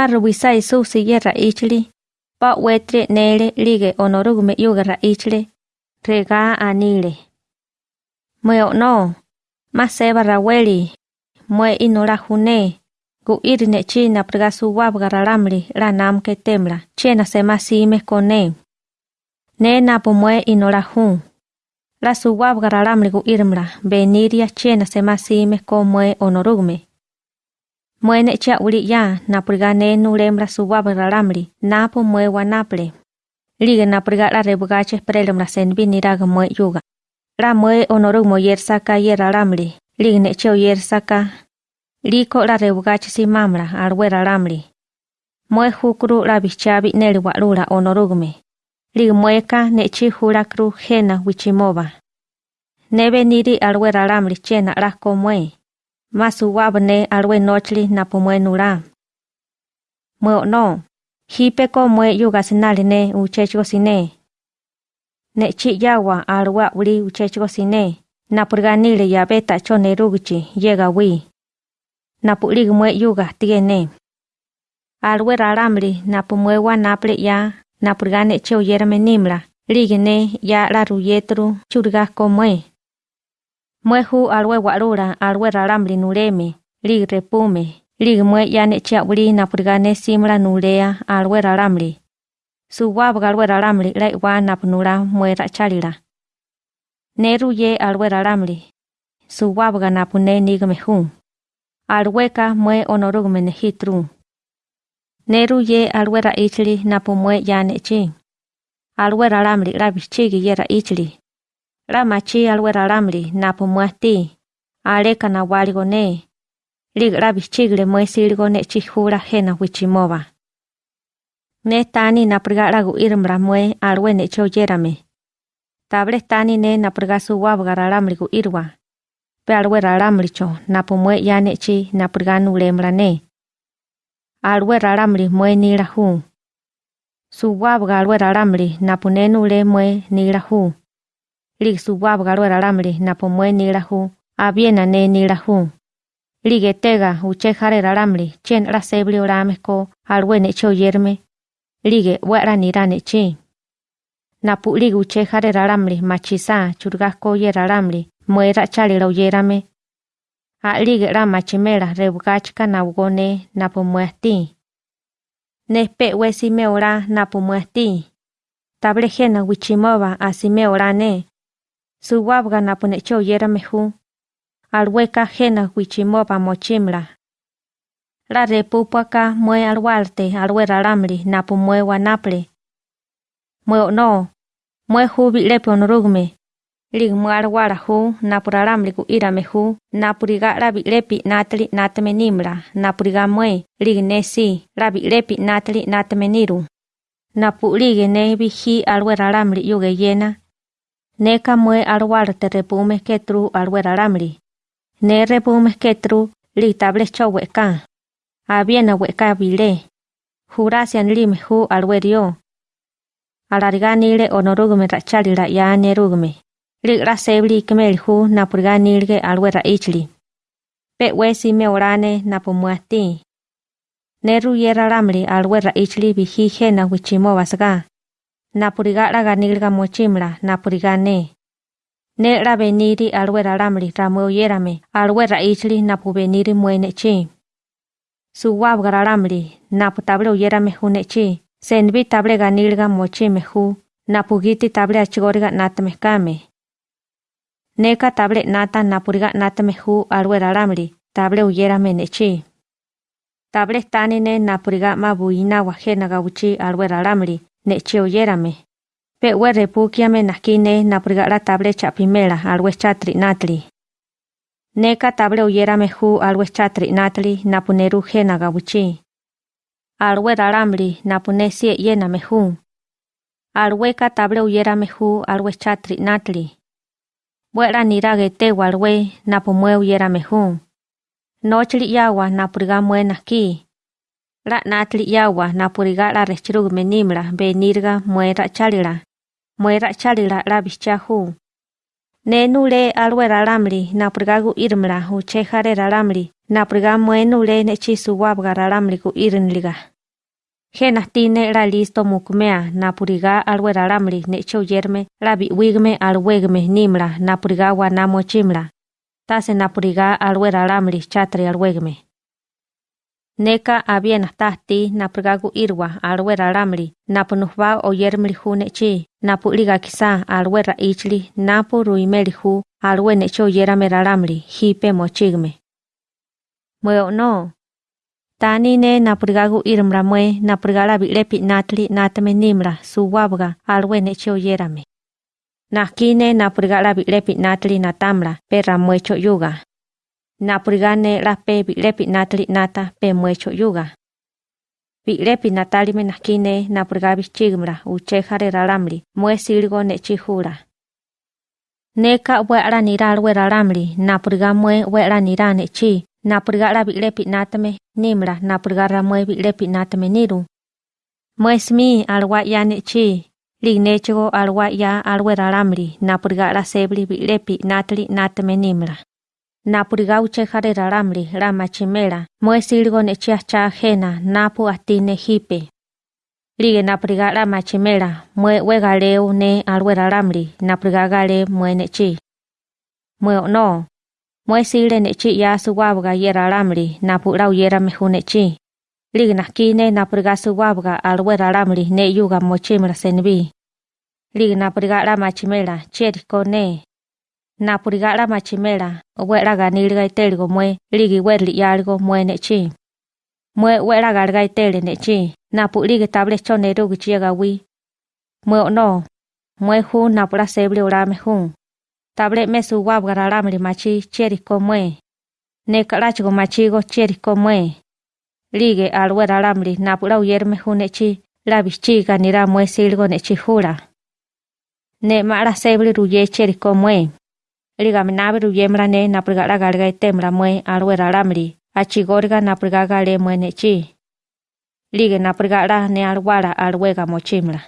Marubisa Isusi ye raichli, pa wetre nele lige onorugume yuga raichle, rega anile. Mwe no, ma seba raweli, mwe inora june, gu irine china prega suwab garalamli la namke temla, chena se masime kone. Ne napo mwe inora jun. La suwab garalamli gu irmla, beniria chena se masime ko mwe Mwene cha uli ya napriga ne nulembra suwaba ralamri napo mwe wanaple. Lige napriga la rebugache prelembra senbi niraga mwe yuga. La mwe onoru mo yer saka yer ralamri. Lige ne cheo yer saka. Liko la rebugache si mamra alwe ralamri. Mwe hukuru la bichabi neli walula onorugume. Lige mweka ne chi hula kru hena wichimoba. Nebe niri alwe ralamri chena mwe. masuwa bne alwe nochli na pumwe nura. Mwe no, hipe Nechi yawa alwa uli uchechgo sine, yabeta purganile ya beta chone rugchi yega wi. Na pulig mwe yuga tiene. Alwe raramli na naple ya, napurgane purgane ligene ya la ruyetru churga ko. Mwehu aluewa'lula aluerala mlinuleme, ligirepume, ligimueyane chiawli napurikane simla nuleya alueralamli. Suwapka alueralamli laiwa napnula muerachalila. Neruye alueralamli. Suwapka napune nigmehun. Alueka mue onorugmene hitrun. Neruye aluera ichli napumue yane chin. Alueralamli rabichigi yera ichli. La machi alwe ralamli napo muati. Ale kana waligone. Lig rabi chigle mue siligone chihura hena wichimoba. Ne tani napriga lagu irmra mue alwe ne choyerame. Table tani ne napriga su wabga ralamli gu irwa. Pe alwe ralamli cho napo mue yane chi napriga nulemra ne. Alwe ralamli mue nira hu. Su wabga alwe ralamli napo ne nule mue nira hu lig suwab galo ralamli na pomwe nila hu, abiena ne nila hu. Lige tega uche jare ralamli, chen la sebli orame ko alwe ne cho yerme. Lige wera nira ne chi. Na pu lig uche jare ralamli machisa churgas ko ye ralamli, muera chali lo yerame. A lige la machimela rebugachka na ugone na pomwe ati. Nespe wesi me ora na pomwe ati. Table jena wichimova asime orane. Su wabga na pune cho yera mehu. Alweka jena wichimopa mochimla. La repupaka mue alwalte alwe ralamli na pu mue wanaple. Mue no. Mue lepe onrugme. Lig mue alwara hu na puralamli ku ira mehu na puriga labi lepi natli natme nimla na puriga mue lig nesi labi lepi natli natme niru. Na pu lig ne bihi alwe ralamli yuge yena neka mue alwarte repume ketru alwe ralamli. Ne repume ketru li table choweka. Abiena weka bile. Jurasian lime hu alwe rio. Alarganile onorugume rachalila ya nerugume. Li rasebli kemel hu napurganilge alwe raichli. Pe wesi me orane napumuati. Neru yera ramli alwe raichli bihi na wichimo napuriga raga nilga mochimla napuriga ne. Ne ra beniri alwera ramri ramwe alwera ichli napu muenechi. muene chi. Su wab gara ramri, napu table uyerame senbi table ga nilga mochime hu, napu table achigoriga natame kame. Neka table nata napuriga natame hu alwera ramri, table uyerame ne. Table tanine napuriga mabuina wajena gauchi alwera ramri, ne che oyérame. Pe we repukiame nakine napriga la table chapimela alwe chatri natli. Neka table oyérame hu alwe chatri natli napuneru jena gabuchi. Alwe raramli napune sie yename hu. Alwe ka table oyérame hu alwe chatri natli. Buera nirage te walwe napumwe oyérame hu. Nochli yawa napriga mue La natli yawa napuriga la rechirug menimla benirga muera chalila. Muera chalila la bichahu. Nenule alwe ralamli napuriga gu irmla uche jare ralamli napuriga muenule nechi suwabga ralamli gu irnliga. Jena tine la listo mukmea napuriga alwe ralamli necho yerme la biwigme alwegme nimla napuriga wanamo chimla. Tase napuriga alwe ralamli chatri alwegme. Neka abien tahti napurigagu irwa alwe ralamli napunuhba oyermli hu nechi napuliga kisa alwe raichli napu ruimeli hu alwe necho yerame ralamli hipe mochigme. Mweo no, Tani ne napurigagu irimra mue napurigala bilepi natli natame nimra suwabga alwe necho yerame. Nakine natli natamra perra muecho yuga. na prigane la nata pe mwecho yuga. Bi lepi natali me nakine na chigmra u chejare ralamli, mwe chihura. Neka ue ala niral ue ralamli, na priga mwe ue ala nirane chi, nimra, na priga ra mwe bi lepi natame niru. Mwe smi alwa ya ne chi, lignechego alwa ya alwe ralamli, sebli bi lepi natli natame nimra. Napuriga uchejare ralamri la machimela muesilgo nechi acha jena napu atine hipe. Lige napurigala machimela mue wegaleu ne alwe ralamri napurgagale mue nechi. Mue no, mue sile nechi ya suwabga yera alamri napura uyera mehu nechi. Lig nakine napurga suwabga alwera alamri ne yuga mochimra senbi. Lig napurga la machimela cheriko ne. napurigara machimera obwera ganir gaiter go mwe rigi werli yargo mwe nechi mwe wera gar gaiter nechi napuri ge table mwe no mwe hu napura sebre ora hu. Table me su garara mri machi cheri ko mwe. Ne karach go cheri ko mwe. Rigi al wera ramri napura uyer me hu nechi la bichi ganira mwe silgo nechi hura. Ne mara sebre ruye cheri ko mwe riga mi nabiru yemra ne napriga raga riga itemra mwe alwe. Achi goriga napriga gale mwe nechi. Lige napriga ra ne alwara alwega mochimra.